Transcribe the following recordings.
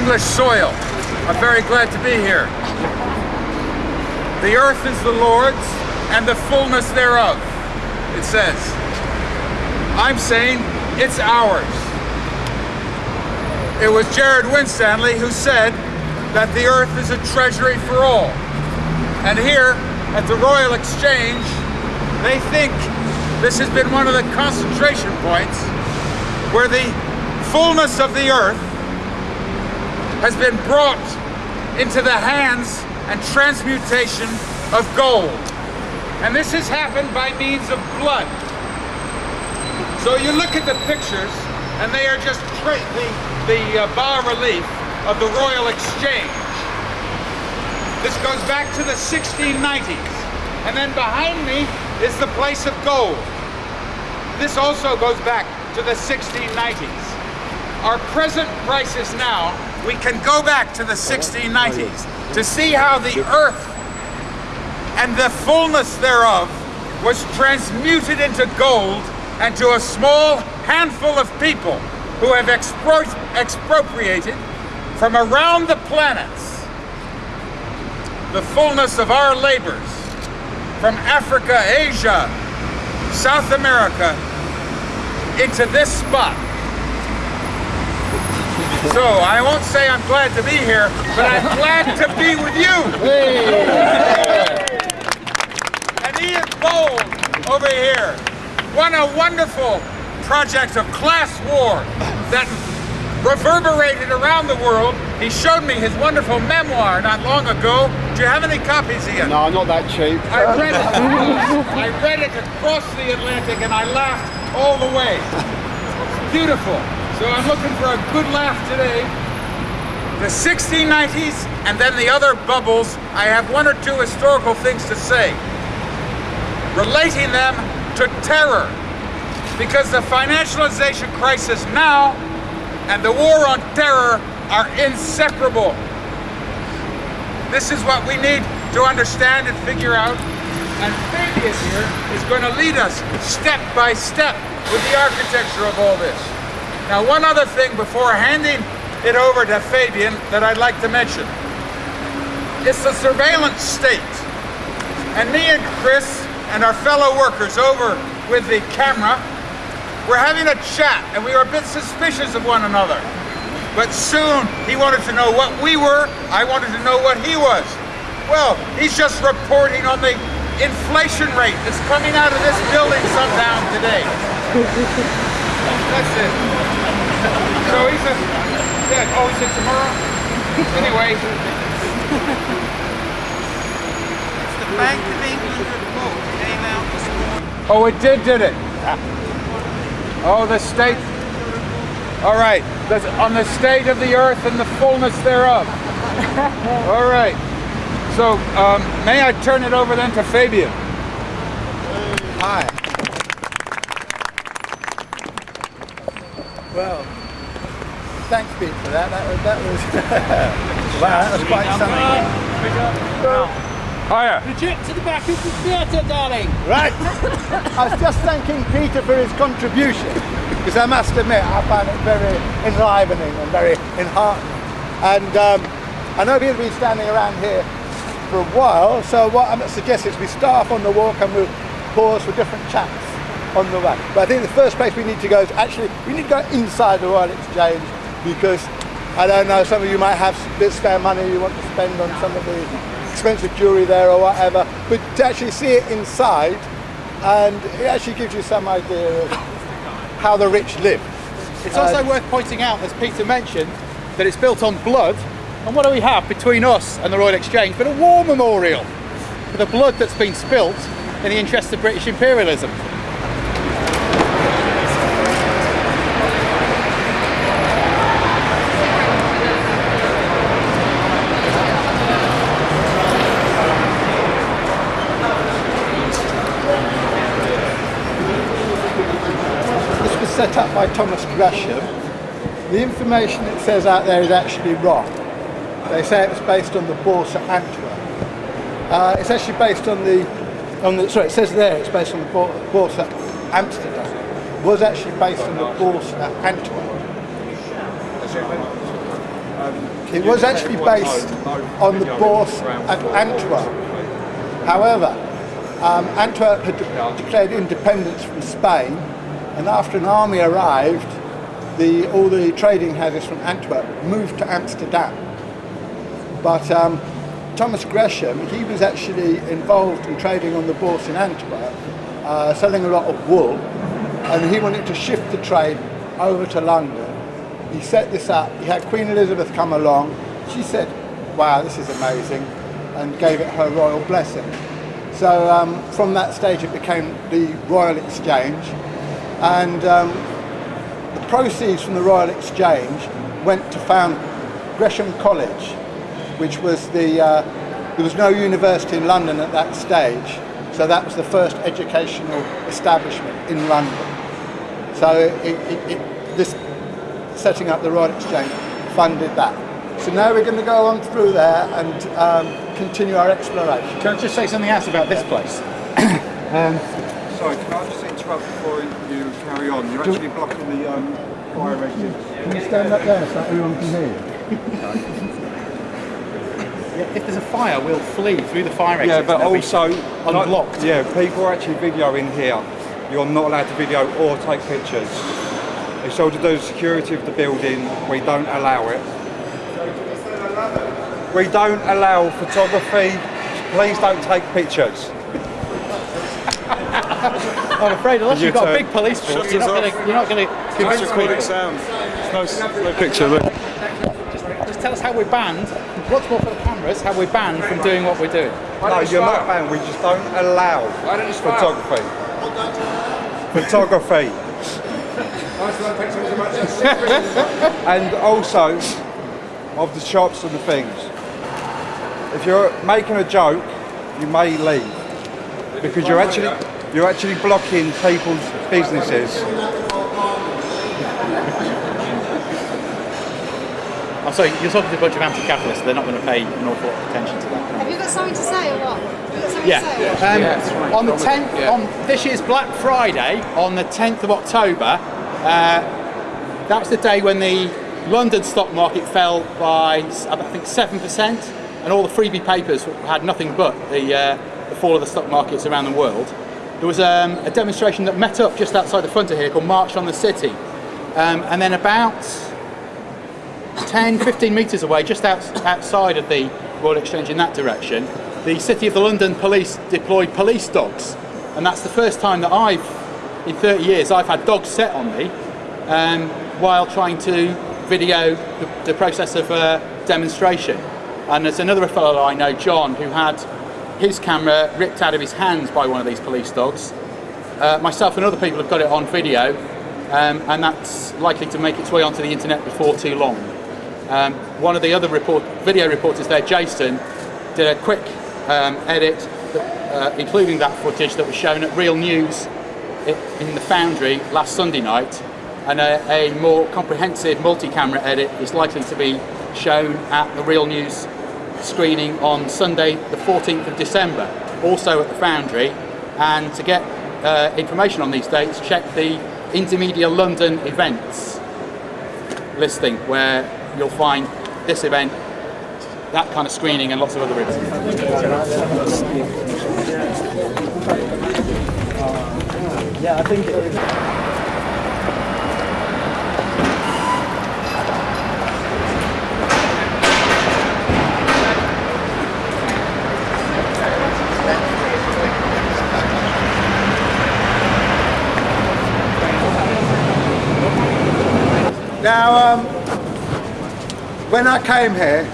English soil. I'm very glad to be here. The earth is the Lord's and the fullness thereof, it says. I'm saying it's ours. It was Gerrard Winstanley who said that the earth is a treasury for all. And here at the Royal Exchange, they think this has been one of the concentration points where the fullness of the earth has been brought into the hands and transmutation of gold. And this has happened by means of blood. So you look at the pictures and they are just the, the uh, bas-relief of the Royal Exchange. This goes back to the 1690s. And then behind me is the place of gold. This also goes back to the 1690s. Our present prices now, we can go back to the 1690s to see how the earth and the fullness thereof was transmuted into gold and to a small handful of people who have expro expropriated from around the planets the fullness of our labors from Africa, Asia, South America into this spot. So I won't say I'm glad to be here, but I'm glad to be with you. And Ian Bone over here won a wonderful project of class war that reverberated around the world. He showed me his wonderful memoir not long ago. Do you have any copies, Ian? no, not that cheap. I read it. I read it across the Atlantic and I laughed all the way. Beautiful. So I'm looking for a good laugh today. The 1690s and then the other bubbles, I have one or two historical things to say. Relating them to terror. Because the financialization crisis now and the war on terror are inseparable. This is what we need to understand and figure out. And Fabian here is going to lead us step by step with the architecture of all this. Now, one other thing before handing it over to Fabian that I'd like to mention. It's the surveillance state. And me and Chris and our fellow workers over with the camera we're having a chat and we were a bit suspicious of one another. But soon he wanted to know what we were, I wanted to know what he was. Well, he's just reporting on the inflation rate that's coming out of this building sometime today. That's it. So he's a, said, oh, he said tomorrow? Anyway. It's the Bank of England report came out this morning. Oh, it did, did it? Oh, the state. All right. That's on the state of the earth and the fullness thereof. All right. So, um, may I turn it over then to Fabian? Hi. Thanks, Pete, for that. That was, that was, wow, that was quite something. Hiya. Legit to the back of the theatre, darling. Right. I was just thanking Peter for his contribution, because I must admit, I found it very enlivening and very enheartening. And um, I know Peter's been standing around here for a while, so what I'm suggesting is we start off on the walk and we'll pause for different chats on the way. But I think the first place we need to go is actually, we need to go inside the Royal Exchange because I don't know, some of you might have a bit spare money you want to spend on some of the expensive jewellery there or whatever, but to actually see it inside and it actually gives you some idea of how the rich live. It's also worth pointing out, as Peter mentioned, that it's built on blood. And what do we have between us and the Royal Exchange but a war memorial for the blood that's been spilt in the interest of British imperialism? This was set by Thomas Gresham. The information it says out there is actually wrong. They say it was based on the Bourse at Antwerp. Uh, it's actually based on the, on the, sorry, it says there it's based on the at Amsterdam. It was actually based on the Bourse at Antwerp. It was actually based on the Bourse at Antwerp. However, um, Antwerp had de- declared independence from Spain, and after an army arrived, the, all the trading houses from Antwerp moved to Amsterdam. But um, Thomas Gresham, he was actually involved in trading on the Bourse in Antwerp, uh, selling a lot of wool, and he wanted to shift the trade over to London. He set this up, he had Queen Elizabeth come along, she said, wow, this is amazing, and gave it her royal blessing. So um, from that stage it became the Royal Exchange, and um, the proceeds from the Royal Exchange went to found Gresham College, which was the, uh, there was no university in London at that stage, so that was the first educational establishment in London. So it, it, it, this setting up the Royal Exchange funded that. So now we're going to go on through there and um, continue our exploration. Can I just say something else about this place? Sorry, can I just interrupt before you carry on? You're actually blocking the um, fire exit. Can you stand up there so everyone can hear you? If there's a fire, we'll flee through the fire exit. Yeah, but also unblocked. yeah, people are actually videoing here. You're not allowed to video or take pictures. It's all to do with security of the building. We don't allow it. We don't allow photography. Please don't take pictures. I'm afraid unless You you've got a big police force, you're not going to you're not going to convince people. sound. It's no, no picture. Look. Just tell us how we're banned. What's more for the cameras? How we're banned from doing what we're doing. No, you're not banned. We just don't allow photography. Photography. and also of the shops and the things. If you're making a joke, you may leave because you're actually you're actually blocking people's businesses. I'm sorry, you're talking to a bunch of anti-capitalists. They're not going to pay an awful lot of attention to that. Have you got something to say or what? Have you got Yeah. to say? Um, on the 10th, on this year's Black Friday, on the 10th of October, uh, that was the day when the London stock market fell by, I think, 7%, and all the freebie papers had nothing but the, uh, the fall of the stock markets around the world. There was um, a demonstration that met up just outside the front of here called March on the City. Um, and then about 10, 15 metres away, just out, outside of the Royal Exchange in that direction, the City of the London Police deployed police dogs. And that's the first time that I've, in 30 years, I've had dogs set on me um, while trying to video the, the process of uh, demonstration. And there's another fellow I know, John, who had his camera ripped out of his hands by one of these police dogs. Uh, myself and other people have got it on video, um, and that's likely to make its way onto the internet before too long. Um, one of the other report, video reporters there, Jason, did a quick um, edit, that, uh, including that footage that was shown at Real News in the Foundry last Sunday night, and a, a more comprehensive multi-camera edit is likely to be shown at the Real News screening on Sunday, the 14th of December, also at the Foundry. And to get uh, information on these dates, check the Indymedia London events listing, where you'll find this event, that kind of screening, and lots of other events. Yeah, I think Now, um, when I came here,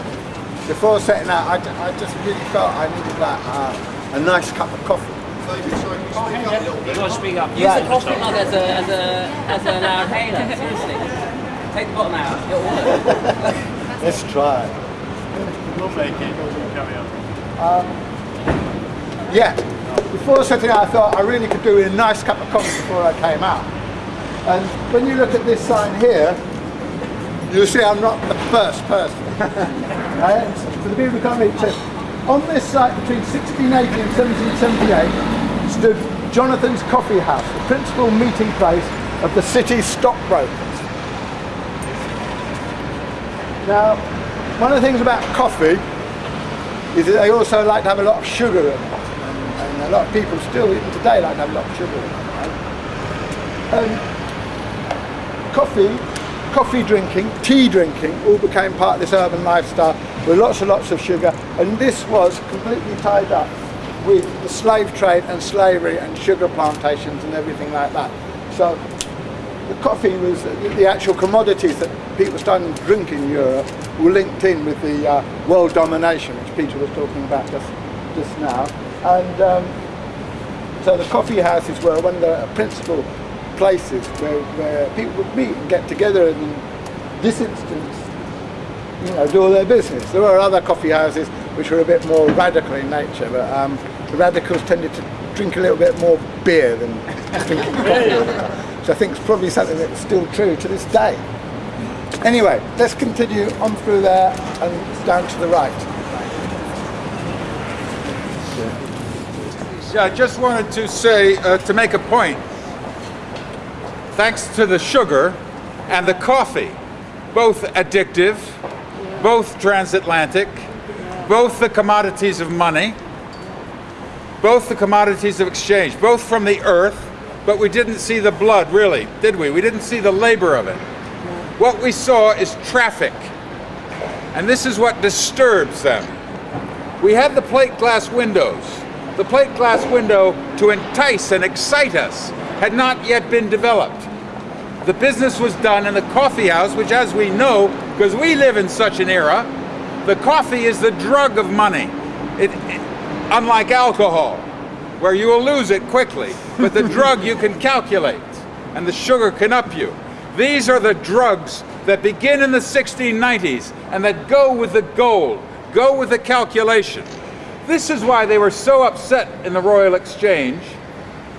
before setting out, I, I just really felt I needed like uh, a nice cup of coffee. You gotta speak up. Use Right. the coffee mug as a as a as an inhaler. Seriously. Take the bottom out. It'll work. Let's try. We'll make it. Carry on. Yeah. Before setting out, I thought I really could do a nice cup of coffee before I came out. And when you look at this sign here, you'll see I'm not the first person. right? For the people who can't read, it on this site between 1680 and 1778 stood Jonathan's Coffee House, the principal meeting place of the city's stockbrokers. Now, one of the things about coffee is that they also like to have a lot of sugar in it. And, and a lot of people still, even today, like to have a lot of sugar in it. Right? Um, coffee, coffee drinking, tea drinking, all became part of this urban lifestyle with lots and lots of sugar. And this was completely tied up with the slave trade and slavery and sugar plantations and everything like that. So the coffee was the actual commodities that people started to drink in Europe were linked in with the uh, world domination, which Peter was talking about just, just now. And um, so the coffee houses were one of the principal places where, where people would meet and get together and in this instance, you know, do all their business. There were other coffee houses which were a bit more radical in nature, but um, the radicals tended to drink a little bit more beer than drinking coffee. which I think is probably something that's still true to this day. Anyway, let's continue on through there and down to the right. Yeah, I just wanted to say, uh, to make a point, thanks to the sugar and the coffee, both addictive, both transatlantic, both the commodities of money, both the commodities of exchange, both from the earth, but we didn't see the blood, really, did we? We didn't see the labor of it. What we saw is traffic. And this is what disturbs them. We had the plate glass windows. The plate glass window to entice and excite us had not yet been developed. The business was done in the coffee house, which as we know, because we live in such an era, the coffee is the drug of money. It, it, unlike alcohol, where you will lose it quickly, but the drug you can calculate, and the sugar can up you. These are the drugs that begin in the 1690s and that go with the gold, go with the calculation. This is why they were so upset in the Royal Exchange,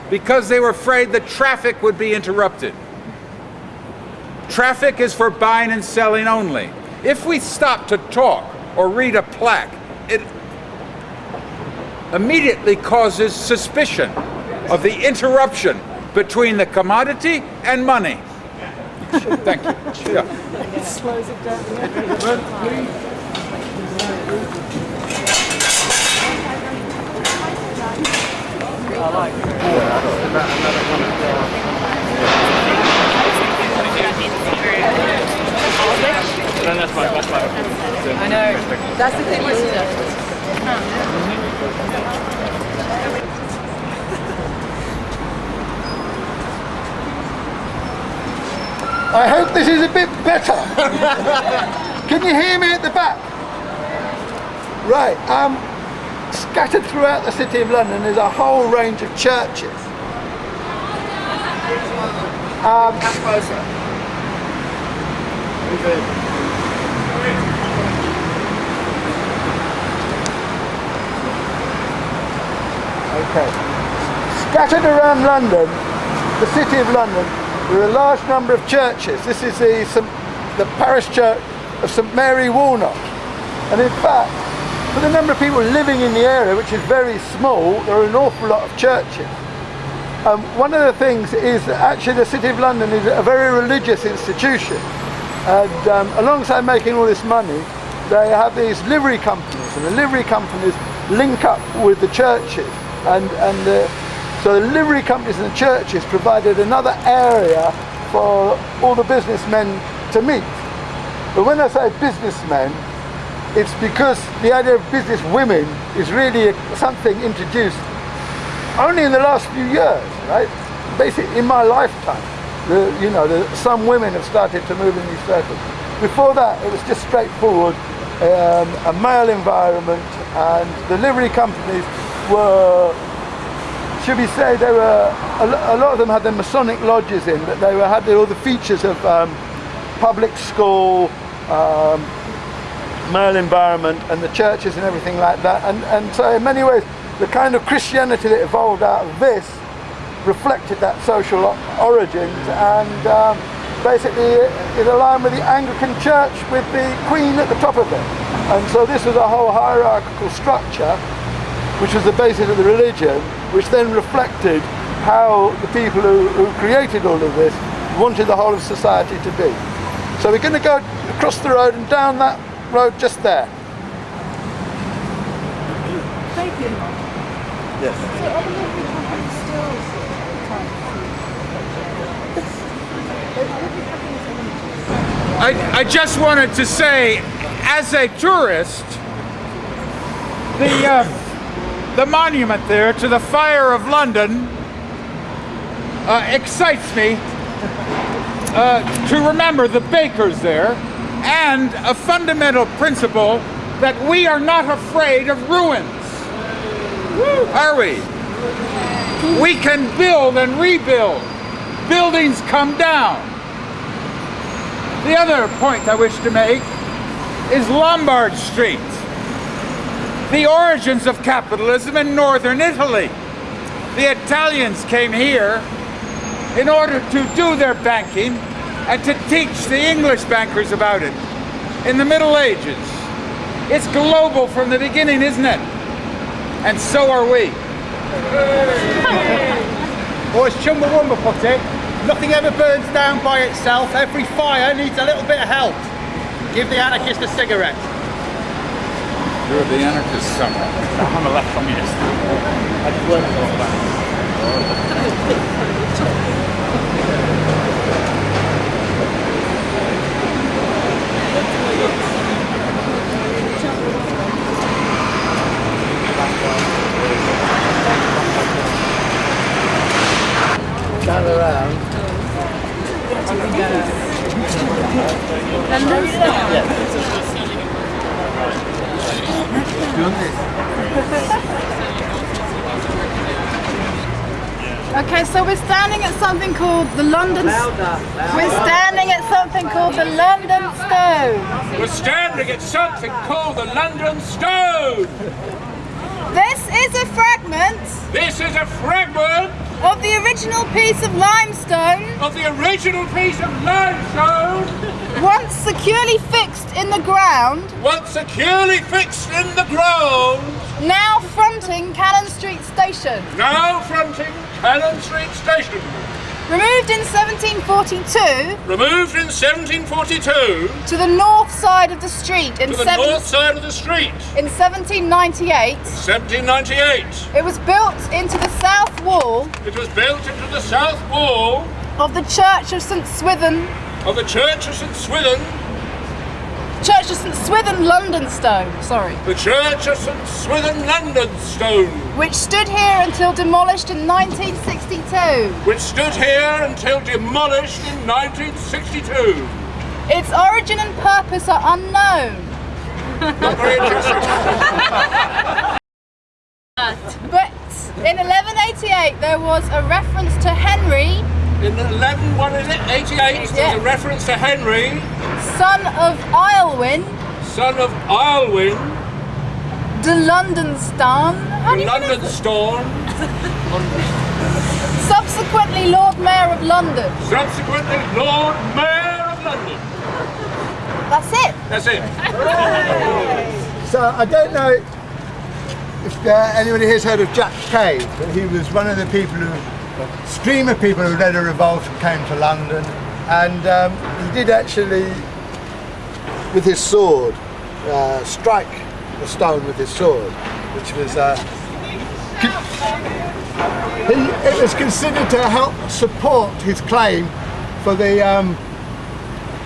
because they were afraid that traffic would be interrupted. Traffic is for buying and selling only. If we stop to talk or read a plaque, it immediately causes suspicion of the interruption between the commodity and money. Thank you. Yeah. slows it down. I know. That's the thing with I hope this is a bit better. Can you hear me at the back? Right, um, scattered throughout the city of London is a whole range of churches. Um, Okay. Scattered around London, the city of London, there are a large number of churches. This is the, the parish church of St Mary Woolnoth. And in fact, for the number of people living in the area, which is very small, there are an awful lot of churches. Um, one of the things is that actually the City of London is a very religious institution. And um, alongside making all this money, they have these livery companies, and the livery companies link up with the churches. And, and the, so the livery companies and the churches provided another area for all the businessmen to meet. But when I say businessmen, it's because the idea of business women is really something introduced only in the last few years, right? Basically, in my lifetime, the, you know, the, some women have started to move in these circles. Before that, it was just straightforward, um, a male environment, and the livery companies were, should we say, they were a, a lot of them had their Masonic lodges in, but they were had all the features of um, public school, um, male environment, and the churches and everything like that. And and so in many ways, the kind of Christianity that evolved out of this reflected that social origins and um, basically it aligned with the Anglican Church with the Queen at the top of it. And so this was a whole hierarchical structure which was the basis of the religion, which then reflected how the people who, who created all of this wanted the whole of society to be. So we're going to go across the road and down that road just there. Thank you. Yes. So are the local companies still I, I just wanted to say, as a tourist, the uh, the monument there to the fire of London uh, excites me uh, to remember the bakers there and a fundamental principle that we are not afraid of ruins. Are we? We can build and rebuild. Buildings come down. The other point I wish to make is Lombard Street, the origins of capitalism in northern Italy. The Italians came here in order to do their banking and to teach the English bankers about it in the Middle Ages. It's global from the beginning, isn't it? And so are we. Or as Chumbawamba put it, nothing ever burns down by itself. Every fire needs a little bit of help. Give the anarchist a cigarette. You're the anarchist somewhere. I'm a left communist. I just learned a lot about it. Down around. London style? Okay, so we're standing at something called the London. Stone. We're standing at something called the London Stone. We're standing at something called the London Stone. This is a fragment This is a fragment of the original piece of limestone, of the original piece of limestone, once securely fixed in the ground, once securely fixed in the ground, now fronting Cannon Street Station. now fronting Cannon Street Station. Removed in 1742 Removed in 1742 to the north side of the street in, to the seven- north side of the street. in 1798. 1798. It was built into the south wall It was built into the south wall of the Church of St Swithin, of the Church of St Swithin, Church of St Swithin Londonstone, sorry, the Church of St Swithin London Stone, which stood here until demolished in 1962. which stood here until demolished in 1962. Its origin and purpose are unknown, Not very interesting. but in 1188 there was a reference to Henry, In 11, what is it, 88, there's Yeah. a reference to Henry, son of Aylwin son of Aylwin, de Londonstone, how do London it? Storm, subsequently Lord Mayor of London. subsequently Lord Mayor of London. That's it. That's it. So I don't know if uh, anybody here's heard of Jack Cade, but he was one of the people who, a stream of people who led a revolt and came to London, and um, he did actually, with his sword, uh, strike the stone with his sword, which was. Uh, he, it was considered to help support his claim for the um,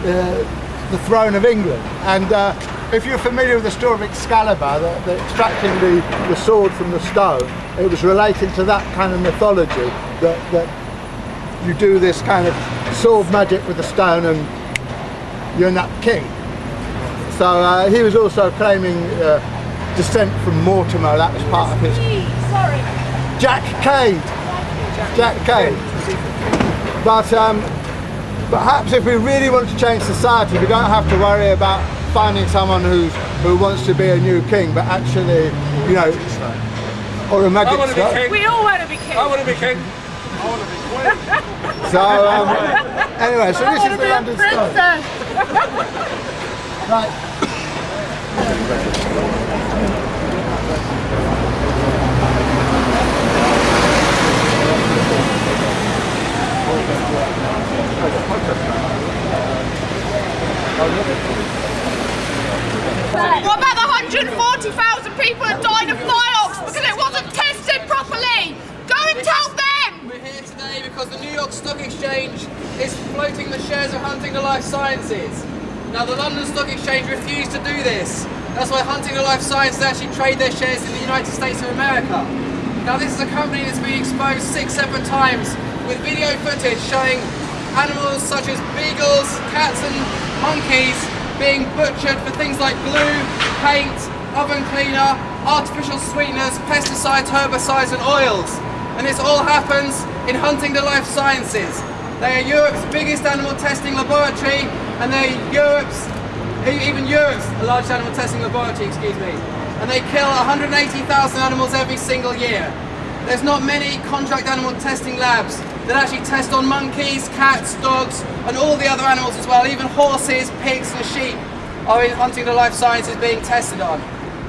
the, the throne of England. And uh, if you're familiar with the story of Excalibur, the, the extracting the, the sword from the stone, it was related to that kind of mythology that, that you do this kind of sword magic with the stone and you end up king. So uh, he was also claiming uh, descent from Mortimer, that was part of his Sorry. Jack Cade. Jack Cade. But um, perhaps if we really want to change society, we don't have to worry about finding someone who's who wants to be a new king, but actually, you know, or a magic I want to be king. We all want to be king. I want to be king. So um, anyway, so this is the London Stone. Right. What about the 140,000 people that died of Vioxx because it wasn't tested properly? Go and tell them! We're here today because the New York Stock Exchange is floating the shares of Huntingdon Life Sciences. Now the London Stock Exchange refused to do this. That's why Huntingdon Life Sciences actually trade their shares in the United States of America. Now this is a company that's been exposed six separate times with video footage showing animals such as beagles, cats and monkeys being butchered for things like glue, paint, oven cleaner, artificial sweeteners, pesticides, herbicides and oils. And this all happens in Huntingdon Life Sciences. They are Europe's biggest animal testing laboratory and they're Europe's, even Europe's largest animal testing laboratory, excuse. And they kill 180,000 animals every single year. There's not many contract animal testing labs that actually test on monkeys, cats, dogs, and all the other animals as well. Even horses, pigs, and sheep are in Huntingdon Life Sciences being tested on.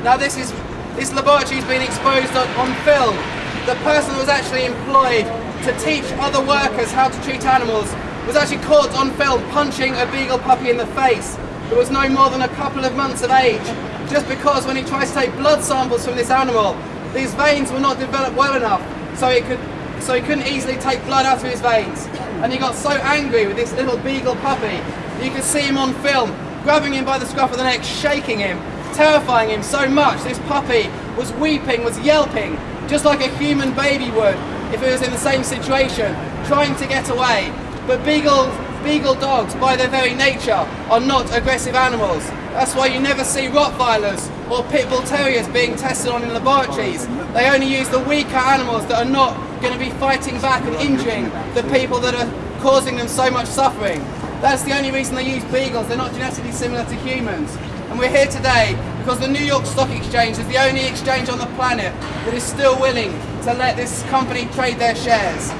Now this is this laboratory has been exposed on, on film. The person who was actually employed to teach other workers how to treat animals was actually caught on film punching a beagle puppy in the face. It was no more than a couple of months of age, just because when he tries to take blood samples from this animal, these veins were not developed well enough, so he could so he couldn't easily take blood out of his veins. And he got so angry with this little beagle puppy, you can see him on film, grabbing him by the scruff of the neck, shaking him, terrifying him so much. This puppy was weeping, was yelping, just like a human baby would if it was in the same situation, trying to get away. But beagle, beagle dogs, by their very nature, are not aggressive animals. That's why you never see Rottweilers or Pit Bull Terriers being tested on in laboratories. They only use the weaker animals that are not going to be fighting back and injuring the people that are causing them so much suffering. That's the only reason they use beagles. They're not genetically similar to humans. And we're here today because the New York Stock Exchange is the only exchange on the planet that is still willing to let this company trade their shares.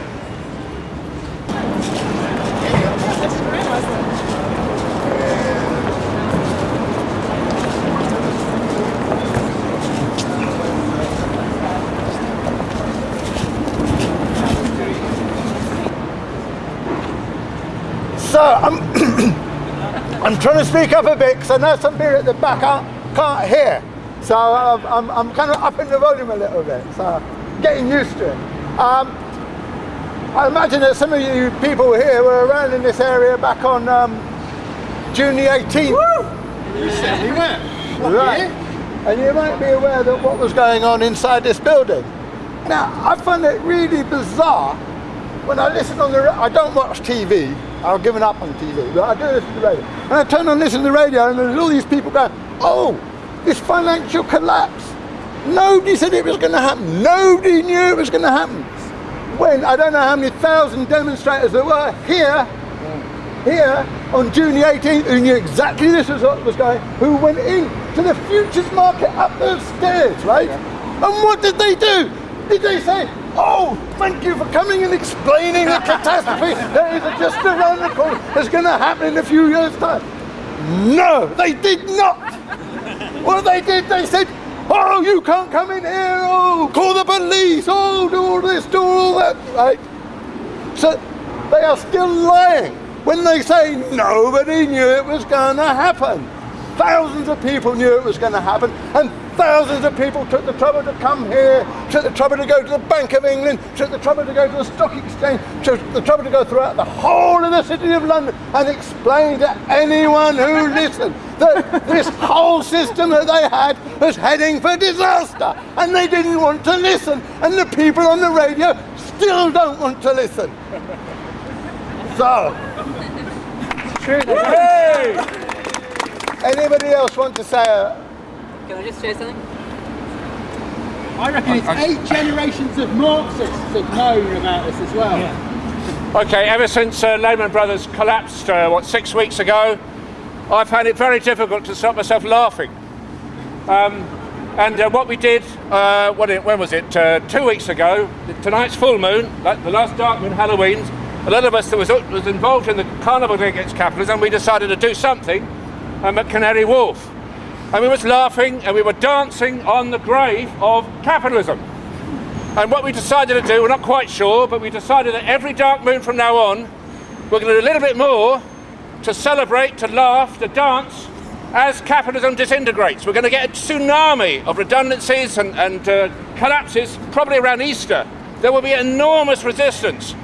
I'm, I'm trying to speak up a bit because I know some people at the back can't, can't hear. So I'm, I'm, I'm kind of upping the volume a little bit. So getting used to it. Um, I imagine that some of you people here were around in this area back on um, June the 18th. Woo! We certainly were. Right. And you might be aware that what was going on inside this building. Now, I find it really bizarre when I listen on the, I don't watch TV, I've given up on TV, but I do listen to the radio. And I turn on this to the radio and there's all these people going, oh, this financial collapse. Nobody said it was going to happen. Nobody knew it was going to happen. When, I don't know how many thousand demonstrators there were here, here on June the 18th who knew exactly this was what was going, who went in to the futures market up the stairs, right? And what did they do? Did they say, oh, thank you for coming and explaining the catastrophe that is just around the corner, that's going to happen in a few years' time? No, they did not. What they did, they said, oh, you can't come in here, oh, call the police, oh, do all this, do all that, right? So they are still lying when they say nobody knew it was going to happen. Thousands of people knew it was going to happen, and thousands of people took the trouble to come here, took the trouble to go to the Bank of England, took the trouble to go to the Stock Exchange, took the trouble to go throughout the whole of the city of London and explain to anyone who listened that this whole system that they had was heading for disaster, and they didn't want to listen, and the people on the radio still don't want to listen. So, hey! Anybody else want to say a, Can I just say something? I reckon it's eight generations of Marxists have known about this as well. Okay, ever since uh, Lehman Brothers collapsed, uh, what, six weeks ago, I've found it very difficult to stop myself laughing. Um, And uh, what we did, uh, what it, when was it? Uh, two weeks ago. Tonight's full moon, like the last dark moon, Halloween. A lot of us that was was involved in the carnival against capitalism. And we decided to do something um, at Canary Wharf, and we was laughing and we were dancing on the grave of capitalism. And what we decided to do, we're not quite sure, but we decided that every dark moon from now on, we're going to do a little bit more to celebrate, to laugh, to dance as capitalism disintegrates. We're going to get a tsunami of redundancies and, and uh, collapses probably around Easter. There will be enormous resistance.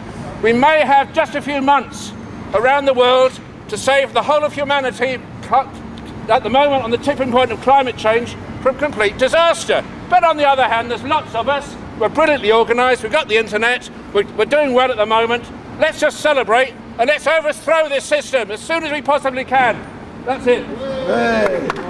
We may have just a few months around the world to save the whole of humanity at the moment on the tipping point of climate change from complete disaster. But on the other hand, there's lots of us we're brilliantly organised, we've got the internet, we're, we're doing well at the moment. Let's just celebrate and let's overthrow this system as soon as we possibly can. That's it. Hey.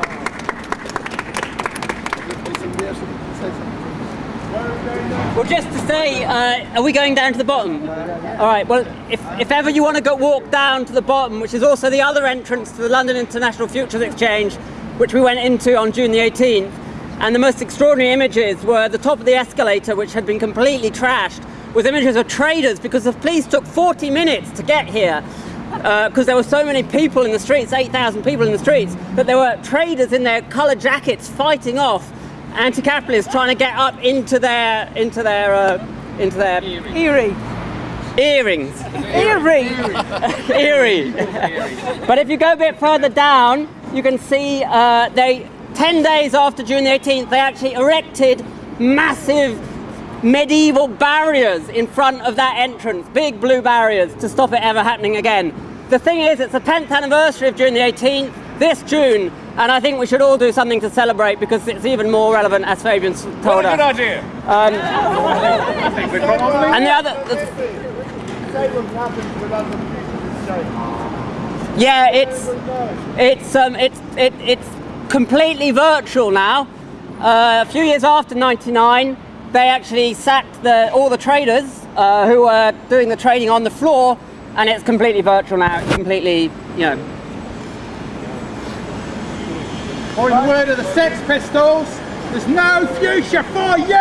Well, just to say, uh, are we going down to the bottom? All right. Well, if, if ever you want to go walk down to the bottom, which is also the other entrance to the London International Futures Exchange, which we went into on June the 18th, and the most extraordinary images were the top of the escalator, which had been completely trashed, with images of traders because the police took 40 minutes to get here because uh, there were so many people in the streets, 8,000 people in the streets, that there were traders in their colour jackets fighting off anti-capitalists trying to get up into their into their uh, into their eerie earrings. Eerie. Eerie. but if you go a bit further down, you can see uh, they 10 days after June the 18th, they actually erected massive medieval barriers in front of that entrance, big blue barriers to stop it ever happening again. The thing is, it's the 10th anniversary of June the 18th, this June, and I think we should all do something to celebrate because it's even more relevant, as Fabian told what a us. good idea. Um, and the other... The, yeah, it's it's um, it's it, it's completely virtual now. Uh, a few years after 99, they actually sacked the, all the traders uh, who were doing the trading on the floor, and it's completely virtual now. It's completely, you know. Or in the word of the Sex Pistols, there's no future for you!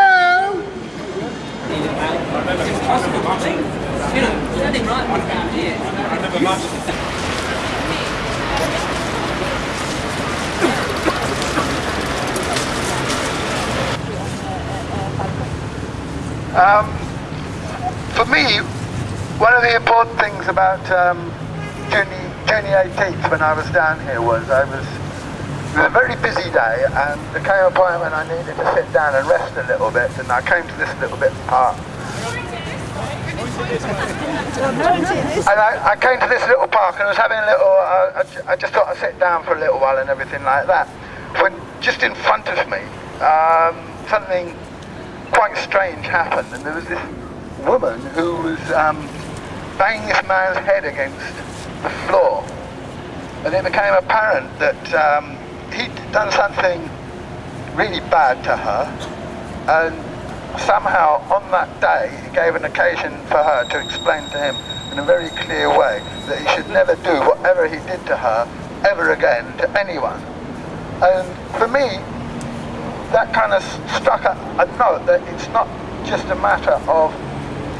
Um, for me, one of the important things about um, June, June 18th when I was down here was I was a very busy day and there came a point when I needed to sit down and rest a little bit and I came to this little bit park. And I, I, came to this little park and I was having a little, uh, I, I, just thought I'd sit down for a little while and everything like that. When just in front of me, um, something quite strange happened, and there was this woman who was um, banging this man's head against the floor, and it became apparent that um, he'd done something really bad to her, and somehow on that day he gave an occasion for her to explain to him in a very clear way that he should never do whatever he did to her ever again to anyone. And for me, that kind of struck a, a, note that it's not just a matter of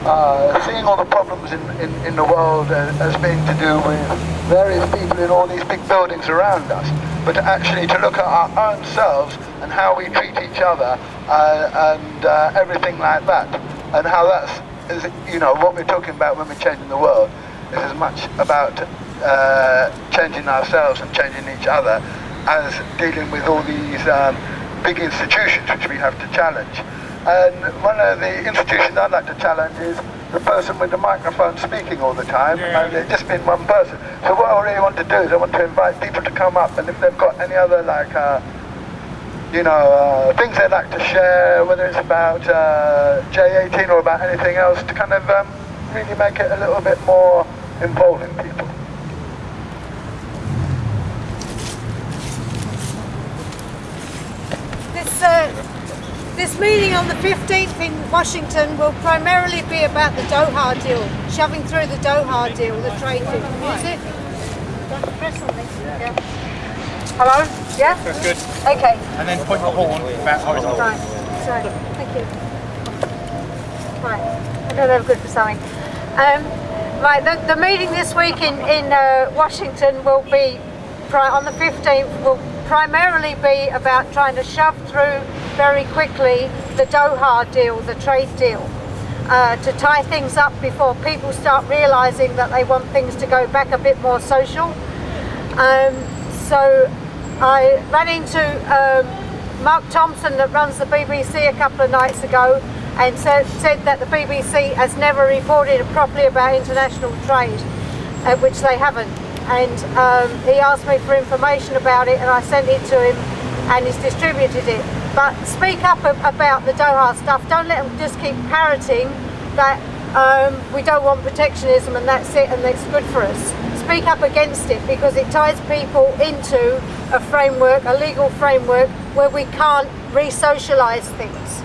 uh, seeing all the problems in, in, in the world as, as being to do with various people in all these big buildings around us, but to actually to look at our own selves and how we treat each other uh, and uh, everything like that, and how that's, is, you know, what we're talking about when we're changing the world is as much about uh, changing ourselves and changing each other as dealing with all these um, big institutions which we have to challenge. And one of the institutions I'd like to challenge is the person with the microphone speaking all the time, yeah. and it's just been one person. So what I really want to do is I want to invite people to come up, and if they've got any other like, uh, you know, uh, things they'd like to share, whether it's about uh, J18 or about anything else, to kind of um, really make it a little bit more involving people. This, uh, this meeting on the 15th in Washington will primarily be about the Doha deal, shoving through the Doha deal, the trade deal. Is it? Don't press on this. Yeah. Hello? Yeah? That's good. Okay. And then point the horn about horizontal. Right. Sorry. Thank you. Right. I know they were good for something. Um, right. The, the meeting this week in in uh, Washington will be on the 15th. Will primarily be about trying to shove through very quickly the Doha deal, the trade deal. Uh, to tie things up before people start realising that they want things to go back a bit more social. Um, so I ran into um, Mark Thompson that runs the BBC a couple of nights ago and said, said that the BBC has never reported properly about international trade, uh, which they haven't. And um, he asked me for information about it and I sent it to him and he's distributed it. But speak up about the Doha stuff. Don't let them just keep parroting that um, we don't want protectionism and that's it and that's good for us. Speak up against it because it ties people into a framework, a legal framework, where we can't re-socialise things.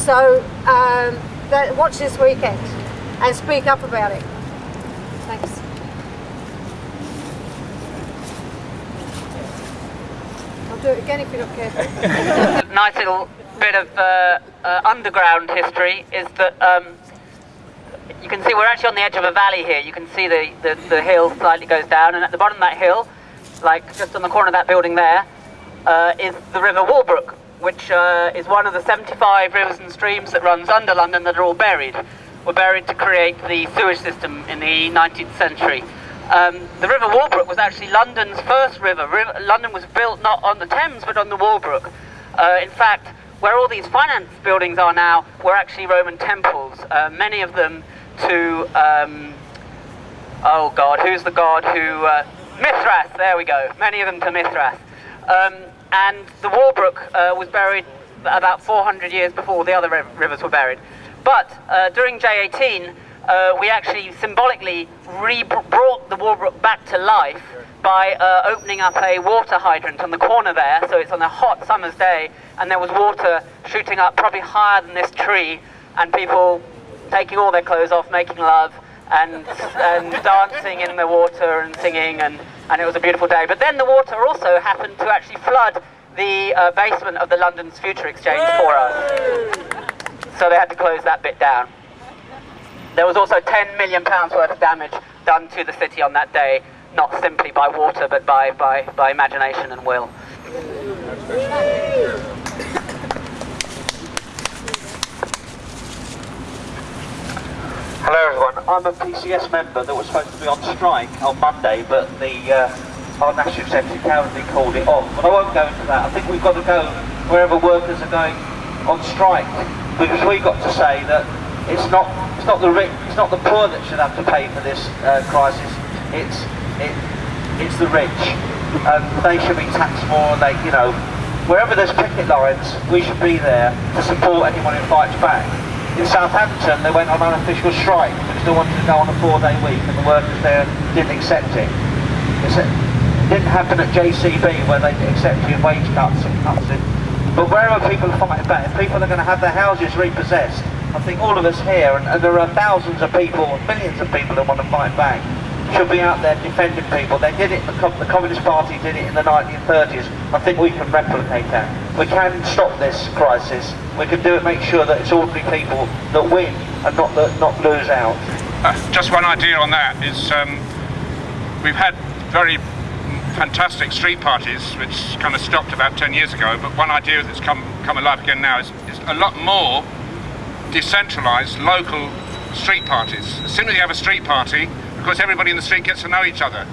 So um, that, watch this weekend and speak up about it. Thanks. I'll do it again if you're not careful. nice little bit of uh, uh, underground history is that um, you can see we're actually on the edge of a valley here. You can see the, the, the hill slightly goes down, and at the bottom of that hill, like just on the corner of that building there, uh, is the River Walbrook, which uh, is one of the 75 rivers and streams that runs under London that are all buried. Were buried to create the sewage system in the 19th century. Um, the River Walbrook was actually London's first river. river. London was built not on the Thames but on the Walbrook. Uh, in fact, where all these finance buildings are now were actually Roman temples, uh, many of them to, um, oh God, who's the god who, uh, Mithras, there we go, many of them to Mithras. Um, and the Walbrook uh, was buried about 400 years before the other rivers were buried. But uh, during J18, uh, we actually symbolically re- brought the Walbrook back to life by uh, opening up a water hydrant on the corner there. So it's on a hot summer's day, and there was water shooting up probably higher than this tree, and people taking all their clothes off, making love, and, and dancing in the water and singing, and, and it was a beautiful day. But then the water also happened to actually flood the uh, basement of the London's Future Exchange for us. So they had to close that bit down. There was also 10 million pounds worth of damage done to the city on that day, not simply by water, but by, by, by imagination and will. Hello everyone, I'm a PCS member that was supposed to be on strike on Monday, but the uh, our National Secretary called it off. But I won't go into that. I think we've got to go wherever workers are going on strike, because we've got to say that it's not it's not the rich, it's not the poor that should have to pay for this uh, crisis. It's it it's the rich, and they should be taxed more. They you know wherever there's picket lines, we should be there to support anyone who fights back. In Southampton, they went on an unofficial strike because they wanted to go on a four-day week, and the workers there didn't accept it. It's it didn't happen at JCB where they accepted wage cuts and cuts in. But wherever people fighting back, if people are going to have their houses repossessed, I think all of us here, and, and there are thousands of people, millions of people that want to fight back, should be out there defending people. They did it, the, Communist Party did it in the 1930s. I think we can replicate that. We can stop this crisis. We can do it, make sure that it's ordinary people that win and not, that, not lose out. Uh, just one idea on that is um, we've had very fantastic street parties, which kind of stopped about 10 years ago, but one idea that's come, come alive again now is, is a lot more decentralised local street parties. As soon as you have a street party, of course everybody in the street gets to know each other.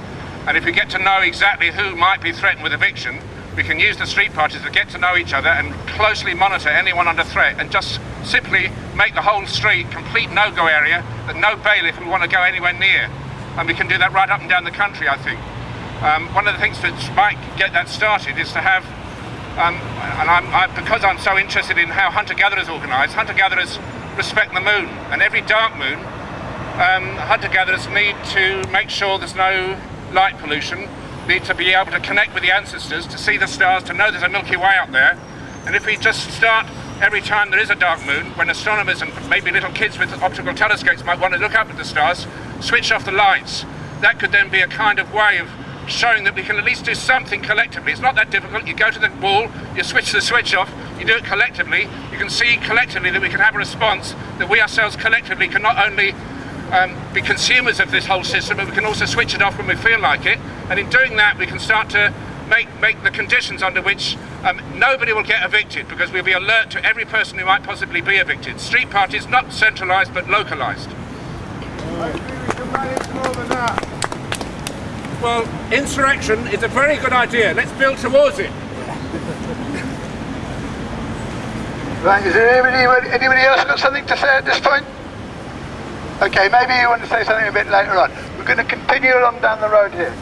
And if we get to know exactly who might be threatened with eviction, we can use the street parties to get to know each other and closely monitor anyone under threat and just simply make the whole street complete no-go area that no bailiff would want to go anywhere near. And we can do that right up and down the country, I think. Um, one of the things that might get that started is to have, um, and I'm, I, because I'm so interested in how hunter-gatherers organise, hunter-gatherers respect the moon, and every dark moon, um, hunter-gatherers need to make sure there's no light pollution, need to be able to connect with the ancestors, to see the stars, to know there's a Milky Way out there, and if we just start every time there is a dark moon, when astronomers and maybe little kids with optical telescopes might want to look up at the stars, switch off the lights. That could then be a kind of way of showing that we can at least do something collectively. It's not that difficult. You go to the wall, you switch the switch off, you do it collectively. You can see collectively that we can have a response that we ourselves collectively can not only um, be consumers of this whole system, but we can also switch it off when we feel like it. And in doing that, we can start to make, make the conditions under which um, nobody will get evicted because we'll be alert to every person who might possibly be evicted. Street parties not centralised but localised. Well, insurrection is a very good idea. Let's build towards it. Right, is there anybody, anybody else got something to say at this point? Okay, maybe you want to say something a bit later on. We're going to continue along down the road here.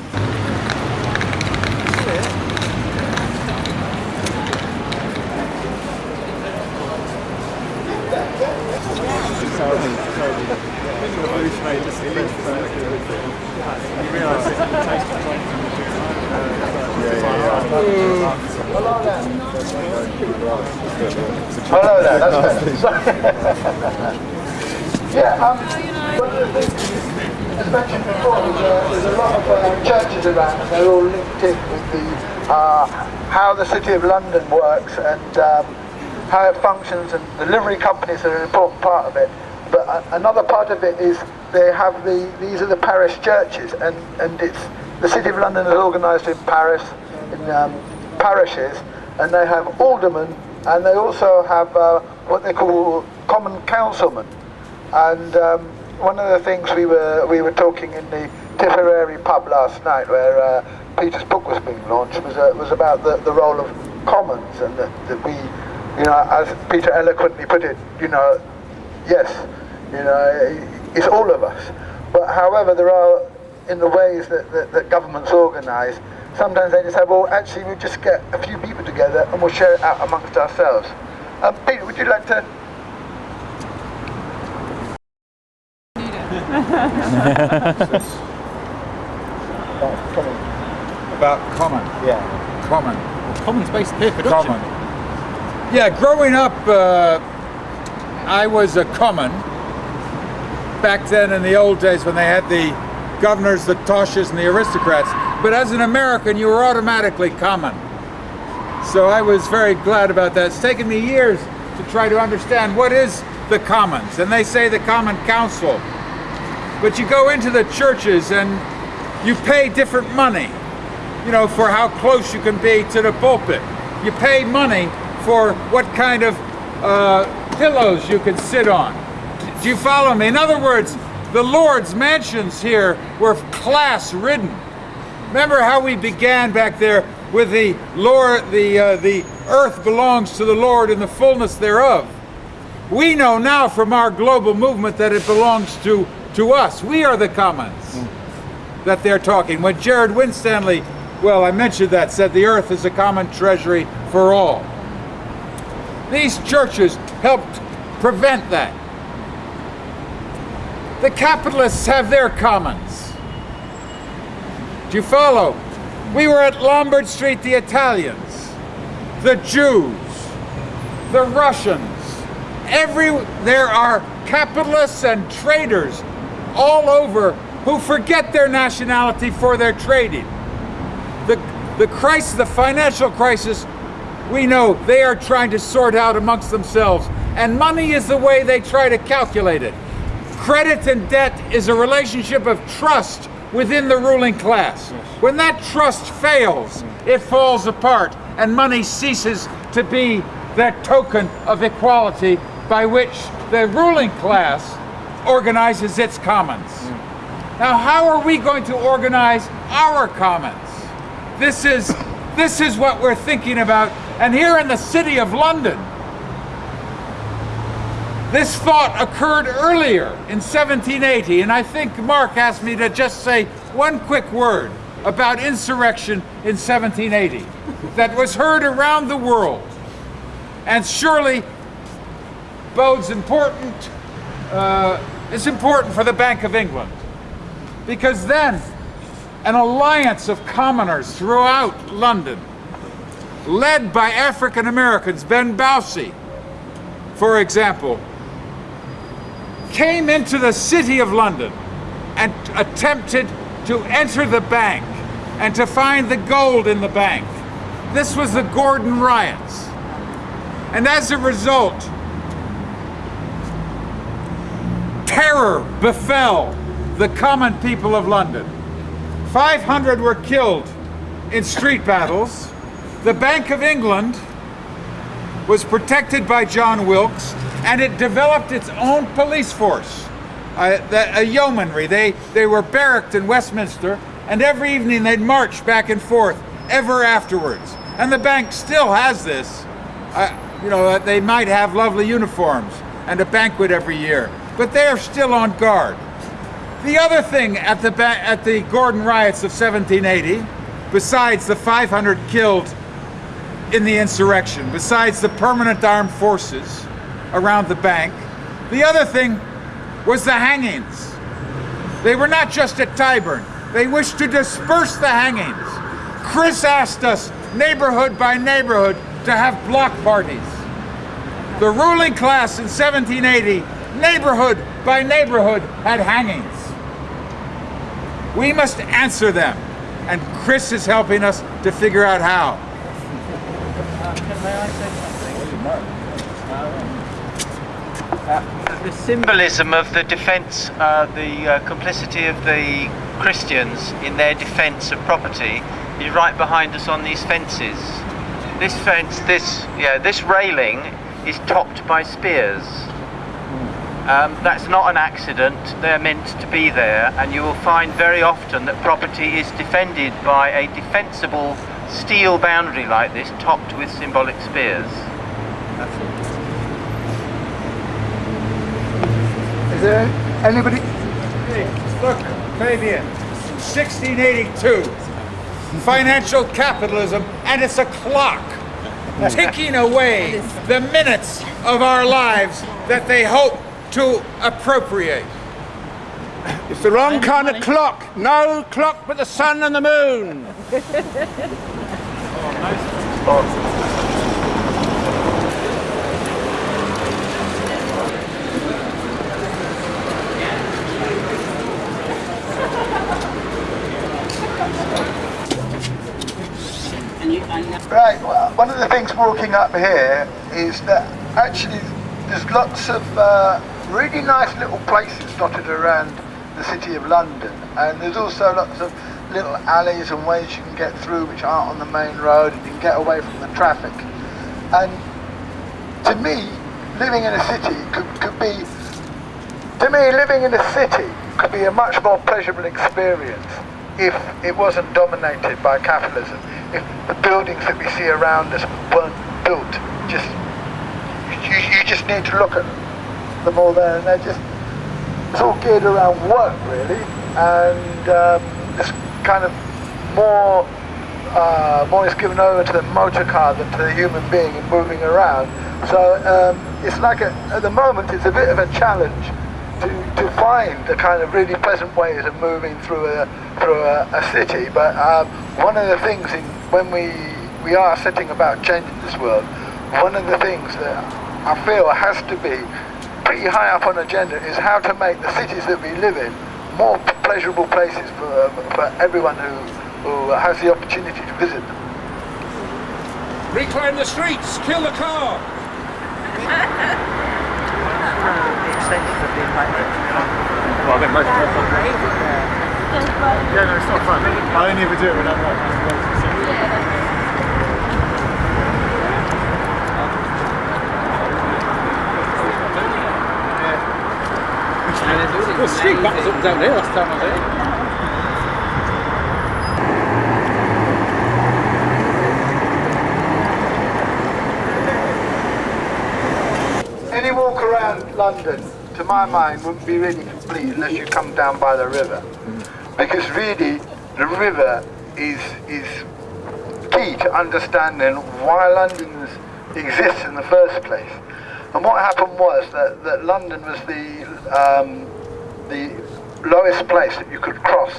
Hello there, that's better. yeah, um, one of the things, as mentioned before, there's a, there's a lot of uh, churches around and they're all linked in with the, uh, how the City of London works and um, how it functions and the livery companies are an important part of it. But uh, another part of it is they have the, these are the parish churches and, and it's, the City of London is organised in Paris, in um, parishes, and they have aldermen and they also have uh, what they call common councilmen. And um, one of the things we were we were talking in the Tipperary pub last night, where uh, Peter's book was being launched, was uh, was about the, the role of commons and that, that we, you know, as Peter eloquently put it, you know, yes, you know, it's all of us. But however, there are in the ways that, that, that governments organise, sometimes they just say, well, actually, we'll just get a few people together and we'll share it out amongst ourselves. Um, Peter, would you like to? About common. About common. Yeah. Common. Common's based here, Common. Yeah, growing up, uh, I was a common. Back then in the old days when they had the governors, the toshes, and the aristocrats. But as an American, you were automatically common. So I was very glad about that. It's taken me years to try to understand what is the commons. And they say the common council. But you go into the churches and you pay different money, you know, for how close you can be to the pulpit. You pay money for what kind of uh, pillows you could sit on. Do you follow me? In other words, the Lord's mansions here were class ridden. Remember how we began back there with the Lord, the, uh, the earth belongs to the Lord in the fullness thereof. We know now from our global movement that it belongs to, to us. We are the commons that they're talking. When Gerrard Winstanley, well, I mentioned that, said the earth is a common treasury for all. These churches helped prevent that. The capitalists have their commons. Do you follow? We were at Lombard Street, the Italians, the Jews, the Russians, every, there are capitalists and traders all over who forget their nationality for their trading. The, the crisis, the financial crisis, we know they are trying to sort out amongst themselves. And money is the way they try to calculate it. Credit and debt is a relationship of trust within the ruling class. When that trust fails, it falls apart and money ceases to be that token of equality by which the ruling class organizes its commons. Mm. Now, how are we going to organize our commons? This is, this is what we're thinking about. And here in the city of London, this thought occurred earlier in 1780, and I think Mark asked me to just say one quick word about insurrection in 1780 that was heard around the world and surely bodes important, uh, is important for the Bank of England. Because then an alliance of commoners throughout London, led by African Americans, Ben Bowsey, for example, came into the city of London and attempted to enter the bank and to find the gold in the bank. This was the Gordon riots. And as a result, terror befell the common people of London. 500 were killed in street battles. The Bank of England was protected by John Wilkes and it developed its own police force, the, a yeomanry. They, they were barracked in Westminster and every evening they'd march back and forth ever afterwards. And the bank still has this. Uh, you know, they might have lovely uniforms and a banquet every year, but they are still on guard. The other thing at the, at the Gordon riots of 1780, besides the 500 killed in the insurrection, besides the permanent armed forces around the bank, the other thing was the hangings. They were not just at Tyburn, they wished to disperse the hangings. Chris asked us, neighborhood by neighborhood, to have block parties. The ruling class in 1780, neighborhood by neighborhood, had hangings. We must answer them, and Chris is helping us to figure out how. Uh, the symbolism of the defence, uh, the uh, complicity of the Christians in their defence of property is right behind us on these fences. This fence, this yeah, this railing is topped by spears. Um, that's not an accident, they're meant to be there and you will find very often that property is defended by a defensible steel boundary like this topped with symbolic spears. Is there anybody? Hey, Look, Fabian, 1682, financial capitalism, and it's a clock ticking away the minutes of our lives that they hope to appropriate. It's the wrong kind of clock. No clock but the sun and the moon. Right, well, one of the things walking up here is that actually there's lots of uh, really nice little places dotted around the city of London and there's also lots of little alleys and ways you can get through which aren't on the main road and you can get away from the traffic. And to me living in a city could, could be to me living in a city could be a much more pleasurable experience if it wasn't dominated by capitalism if the buildings that we see around us weren't built. Just you, you just need to look at them all there and they're just it's all geared around work really. And um, kind of more uh, more is given over to the motor car than to the human being in moving around. So um, it's like a, at the moment it's a bit of a challenge to, to find the kind of really pleasant ways of moving through a through a, a city. But um, one of the things in when we we are setting about changing this world one of the things that I feel has to be pretty high up on agenda is how to make the cities that we live in more pleasurable places for, uh, for everyone who, who has the opportunity to visit them. Reclaim the streets, kill the car! the extension of the embankment. Well, I think most people Yeah, no, it's not fun. I only ever do it when I'm like, Well, street battles up and down here last time I was here. Any walk around London, to my mind, wouldn't be really complete unless you come down by the river. Because really, the river is, is key to understanding why London exists in the first place. And what happened was that, that London was the, um, the lowest place that you could cross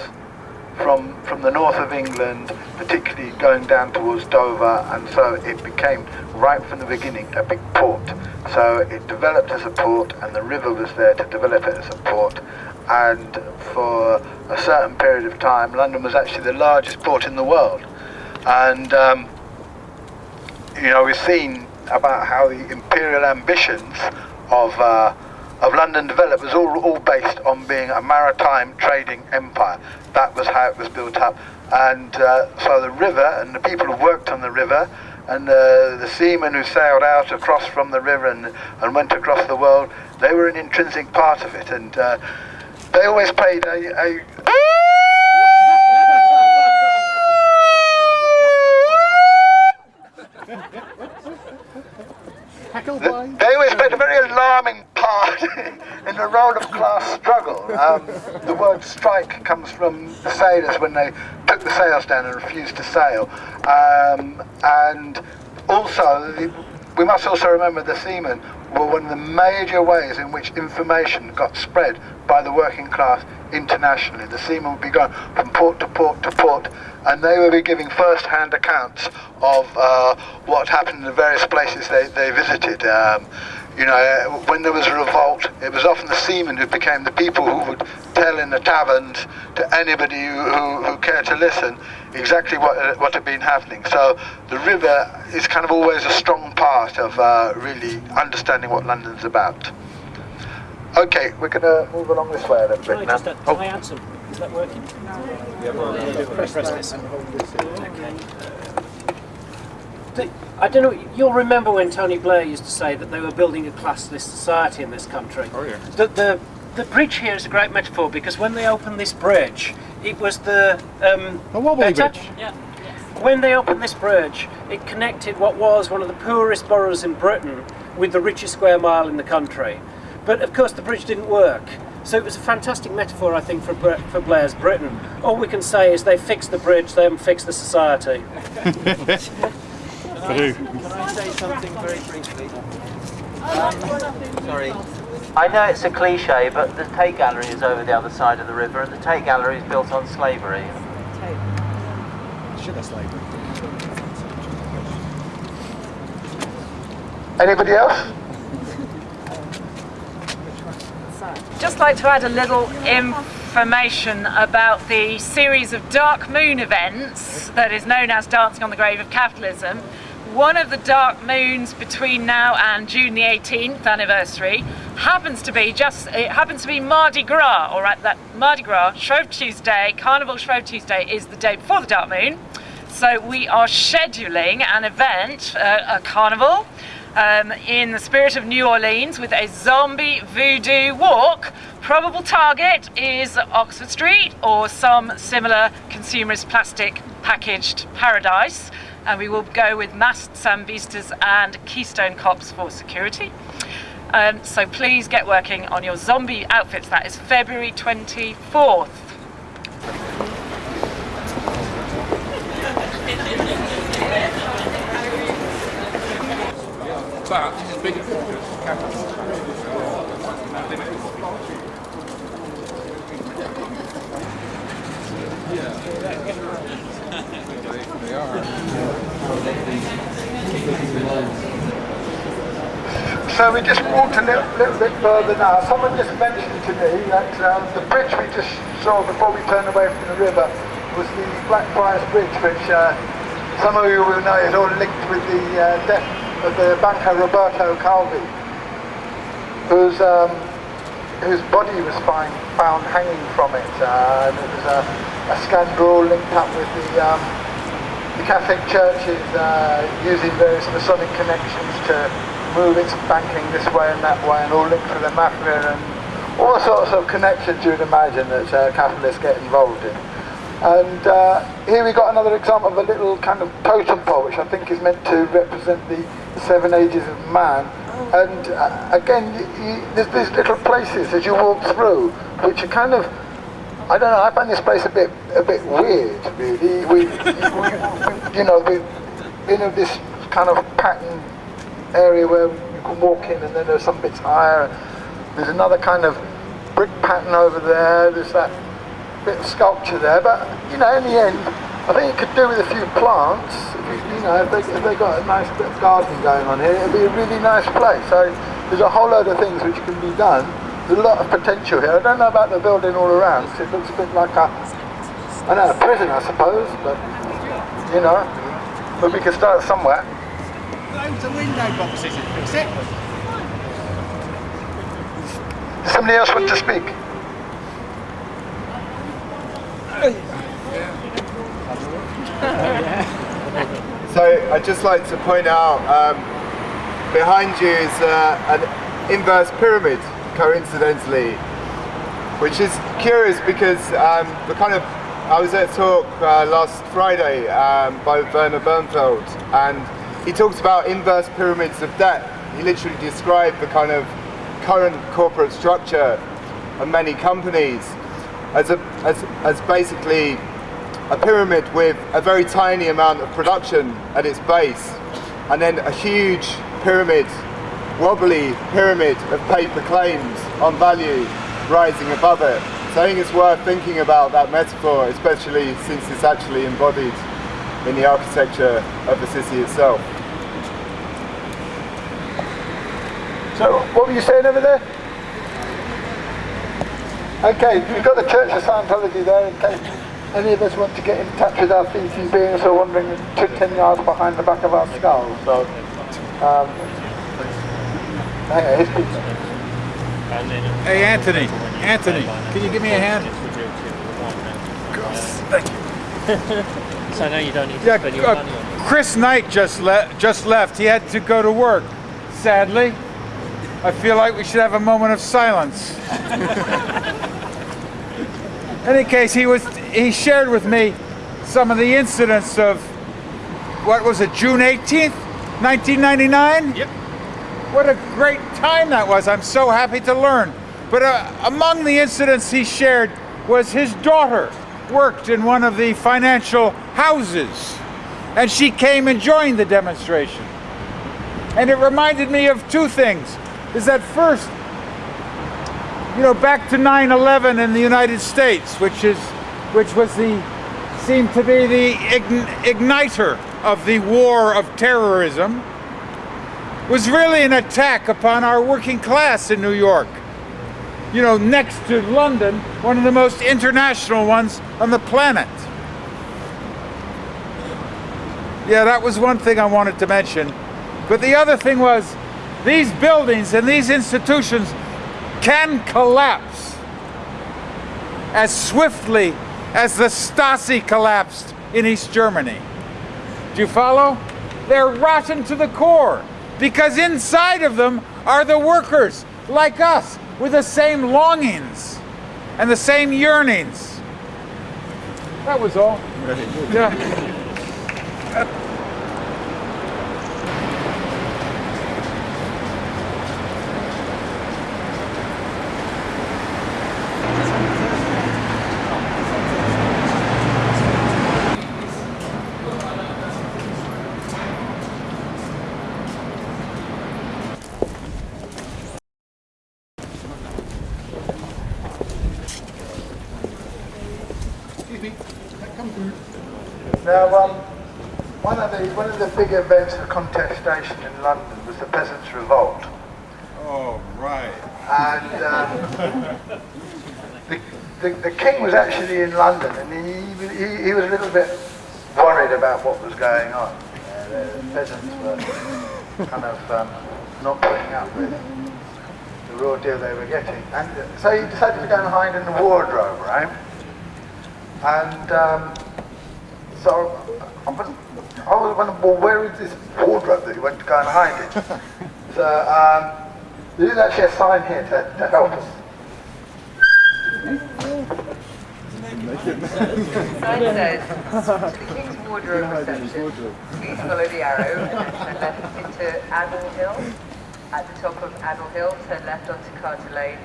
from, from the north of England, particularly going down towards Dover, and so it became, right from the beginning, a big port. So it developed as a port, and the river was there to develop it as a port, and for a certain period of time, London was actually the largest port in the world. And um, you know, we've seen about how the imperial ambitions of uh, of London developed was all, all based on being a maritime trading empire. That was how it was built up. And uh, so the river and the people who worked on the river and uh, the seamen who sailed out across from the river and, and went across the world, they were an intrinsic part of it. And uh, they always played a, a They, they always played a very alarming part in the role of class struggle. Um, the word strike comes from the sailors when they took the sails down and refused to sail. Um, and also, the, we must also remember the seamen were one of the major ways in which information got spread by the working class internationally. The seamen would be going from port to port to port and they would be giving first-hand accounts of uh, what happened in the various places they, they visited. Um, you know, when there was a revolt, it was often the seamen who became the people who would tell in the taverns to anybody who, who, who cared to listen exactly what, uh, what had been happening. So the river is kind of always a strong part of uh, really understanding what London's about. Okay, we're going to move along this way a little bit now. just, uh, can I add? Is that working? Yeah, well, press, press this. The- I don't know, you'll remember when Tony Blair used to say that they were building a classless society in this country. Oh, yeah. The, the, the bridge here is a great metaphor because when they opened this bridge, it was the. Um, A wobbly bridge. Yeah. When they opened this bridge, it connected what was one of the poorest boroughs in Britain with the richest square mile in the country. But of course, the bridge didn't work. So it was a fantastic metaphor, I think, for, Br- for Blair's Britain. All we can say is they fixed the bridge, they haven't fixed the society. Purdue. Can I say something very briefly? Um, sorry. I know it's a cliche, but the Tate Gallery is over the other side of the river, and the Tate Gallery is built on slavery. Sugar slavery. Anybody else? Just like to add a little information about the series of Dark Moon events that is known as Dancing on the Grave of Capitalism. One of the dark moons between now and June the 18th anniversary happens to be just it happens to be Mardi Gras, all right, that Mardi Gras, Shrove Tuesday, Carnival Shrove Tuesday is the day before the dark moon. So we are scheduling an event, uh, a carnival, um, in the spirit of New Orleans with a zombie voodoo walk. Probable target is Oxford Street or some similar consumerist plastic packaged paradise. And we will go with masked Sambistas and Keystone Cops for security. Um, so please get working on your zombie outfits. That is February 24th. But this is bigger. So we just walked a little, little bit further now. Someone just mentioned to me that um, the bridge we just saw before we turned away from the river was the Blackfriars Bridge, which uh, some of you will know is all linked with the uh, death of the banker Roberto Calvi, whose um, whose body was find, found hanging from it. Uh, and it was a, a scandal linked up with the um, the Catholic churches uh, using various Masonic connections to move its banking this way and that way and all linked to the mafia and all sorts of connections you'd imagine that uh, capitalists get involved in. And uh, here we got another example of a little kind of totem pole which I think is meant to represent the seven ages of man. And uh, again, you, you, there's these little places as you walk through which are kind of I don't know. I find this place a bit, a bit weird, really. We, we, you know, we in this kind of pattern area where you can walk in, and then there's some bits higher. There's another kind of brick pattern over there. There's that bit of sculpture there. But you know, in the end, I think it could do with a few plants. You, know, if they, if they got a nice bit of gardening going on here, it'd be a really nice place. So there's a whole load of things which can be done a lot of potential here. I don't know about the building all around. It looks a bit like a, I don't know, a prison, I suppose, but, you know, but we can start somewhere. Loads of window boxes in fix it. Does somebody else want to speak? So I'd just like to point out um, behind you is uh, an inverse pyramid, coincidentally, which is curious because um, the kind of I was at a talk uh, last Friday um, by Werner Bonefeld, and he talks about inverse pyramids of debt. He literally described the kind of current corporate structure of many companies as a as, as basically a pyramid with a very tiny amount of production at its base and then a huge pyramid, wobbly pyramid of paper claims on value rising above it. So I think it's worth thinking about that metaphor, especially since it's actually embodied in the architecture of the city itself. So, what were you saying over there? Okay, we've got the Church of Scientology there in case any of us want to get in touch with our thinking beings are wandering two, ten yards behind the back of our skulls. So, um, hang on, here's Peter. Hey, Anthony. Anthony, can you give me a hand? Thank you. so I know you don't need to Yeah, spend your uh, money on Chris Knight just le just left. He had to go to work. Sadly, I feel like we should have a moment of silence. In any case, he was he shared with me some of the incidents of what was it, June 18th, 1999? Yep. What a great time that was. I'm so happy to learn. But uh, among the incidents he shared was his daughter worked in one of the financial houses and she came and joined the demonstration. And it reminded me of two things. Is that first, you know, back to 9/11 in the United States, which is which was the seemed to be the ign igniter of the war of terrorism was really an attack upon our working class in New York. You know, next to London, one of the most international ones on the planet. Yeah, that was one thing I wanted to mention. But the other thing was these buildings and these institutions can collapse as swiftly as the Stasi collapsed in East Germany. Do you follow? They're rotten to the core because inside of them are the workers like us with the same longings and the same yearnings. That was all. Yeah. Excuse me. Come through. Now, um, one of the one of the big events of contestation in London was the Peasants' Revolt, Oh, right. and um, the, the the king was actually in London, and he he, he was a little bit worried about what was going on. Uh, the peasants were kind of um, not putting up with the raw deal they were getting, and uh, so he decided to go and hide in the wardrobe, right? And um, so I was, I was wondering, well, where is this wardrobe that he went to go and hide in? so um, there is actually a sign here to, to help us. Sign says, to the King's Wardrobe reception, please follow the arrow and turn left into Admiral Hill. At the top of Admiral Hill, turn left onto Carter Lane,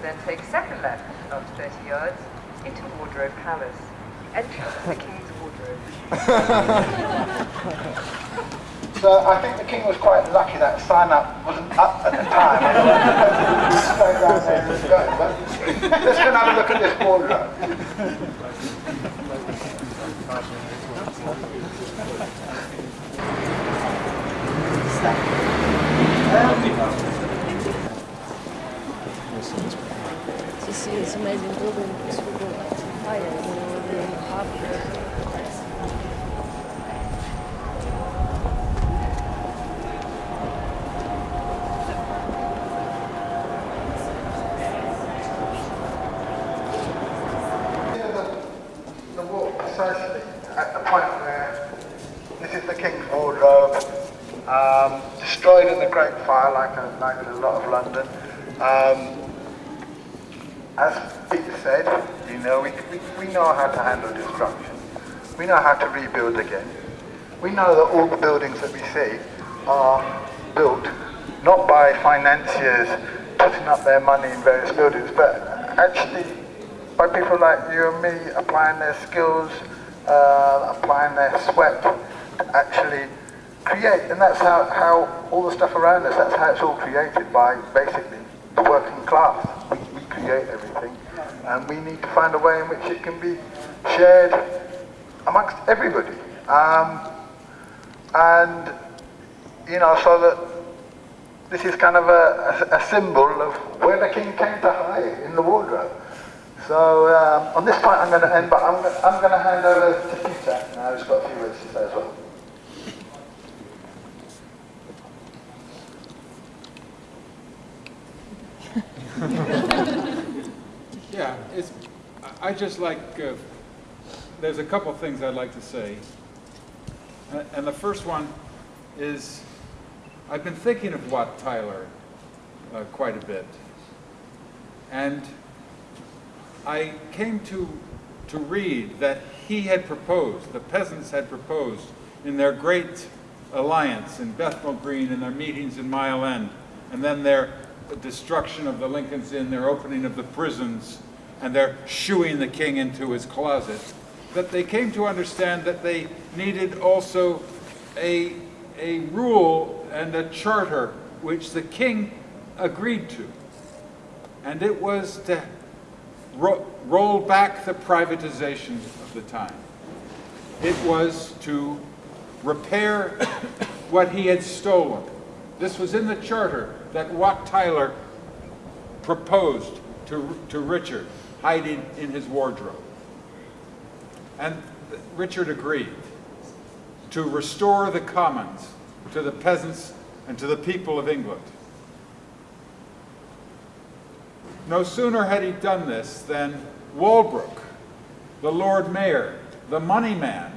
then take a second left after 30 yards into Wardrobe Place. Entrance to the King's Wardrobe. So I think the king was quite lucky that sign up wasn't up at the time. Straight down there and go. But let's go and have a look at this wardrobe. amazing building this will go actually higher than it will be in half the price. the walk precisely at the point where this is the King's Wardrobe, um, destroyed in the Great Fire like a, like a lot of London. Um, as Peter said, you know, we, we, know how to handle destruction. We know how to rebuild again. We know that all the buildings that we see are built not by financiers putting up their money in various buildings, but actually by people like you and me applying their skills, uh, applying their sweat to actually create. And that's how, how all the stuff around us, that's how it's all created by basically the working class. We, we create everything. And we need to find a way in which it can be shared amongst everybody. Um, and, you know, so that this is kind of a, a, a symbol of where the king came to hide in the wardrobe. So um, on this point I'm going to end, but I'm, I'm going to hand over to Peter now, who's got a few words to say as well. Yeah, it's, I just like, uh, there's a couple things I'd like to say. And- And the first one is, I've been thinking of Wat Tyler uh, quite a bit. And I came to, to read that he had proposed, the peasants had proposed in their great alliance in Bethnal Green, in their meetings in Mile End, and then their destruction of the Lincoln's Inn, their opening of the prisons, and their shooing the king into his closet, that they came to understand that they needed also a, a rule and a charter which the king agreed to. And it was to ro roll back the privatization of the time. It was to repair what he had stolen. This was in the charter that Wat Tyler proposed to, to Richard, hiding in his wardrobe. And Richard agreed to restore the commons to the peasants and to the people of England. No sooner had he done this than Walworth, the Lord Mayor, the money man,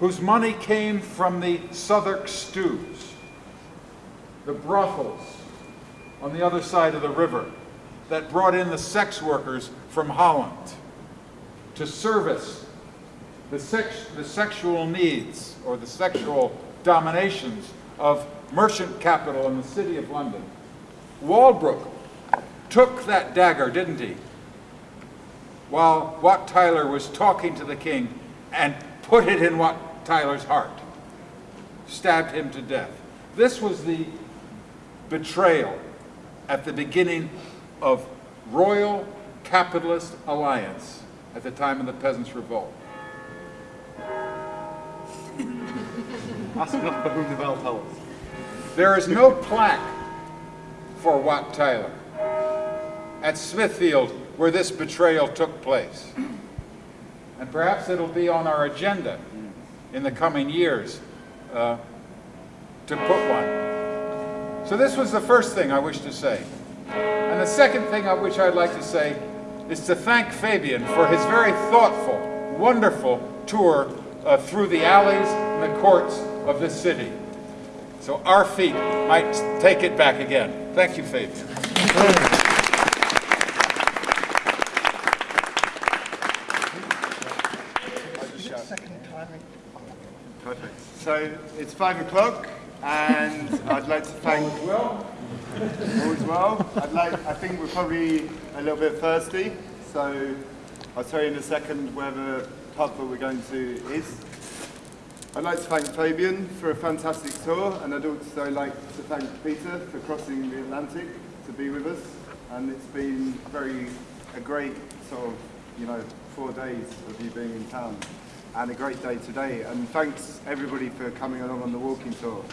whose money came from the Southwark stews, the brothels on the other side of the river that brought in the sex workers from Holland to service the, sex, the sexual needs or the sexual dominations of merchant capital in the city of London. Walworth took that dagger, didn't he? While Wat Tyler was talking to the king and put it in Wat Tyler's heart, stabbed him to death. This was the betrayal at the beginning of royal capitalist alliance at the time of the Peasants' Revolt. Ask not for whom the bell tolls. There is no plaque for Wat Tyler at Smithfield where this betrayal took place. And perhaps it'll be on our agenda in the coming years uh, to put one. So this was the first thing I wish to say. And the second thing I which I'd like to say is to thank Fabian for his very thoughtful, wonderful tour uh, through the alleys and the courts of this city. So our feet might take it back again. Thank you, Fabian. Perfect. So it's five o'clock, and I'd like to thank. well. All is well. I'd like. I think we're probably a little bit thirsty, so I'll tell you in a second where the pub that we're going to is. I'd like to thank Fabian for a fantastic tour, and I'd also like to thank Peter for crossing the Atlantic to be with us. And it's been very a great sort of you know four days of you being in town, and a great day today. And thanks everybody for coming along on the walking tour.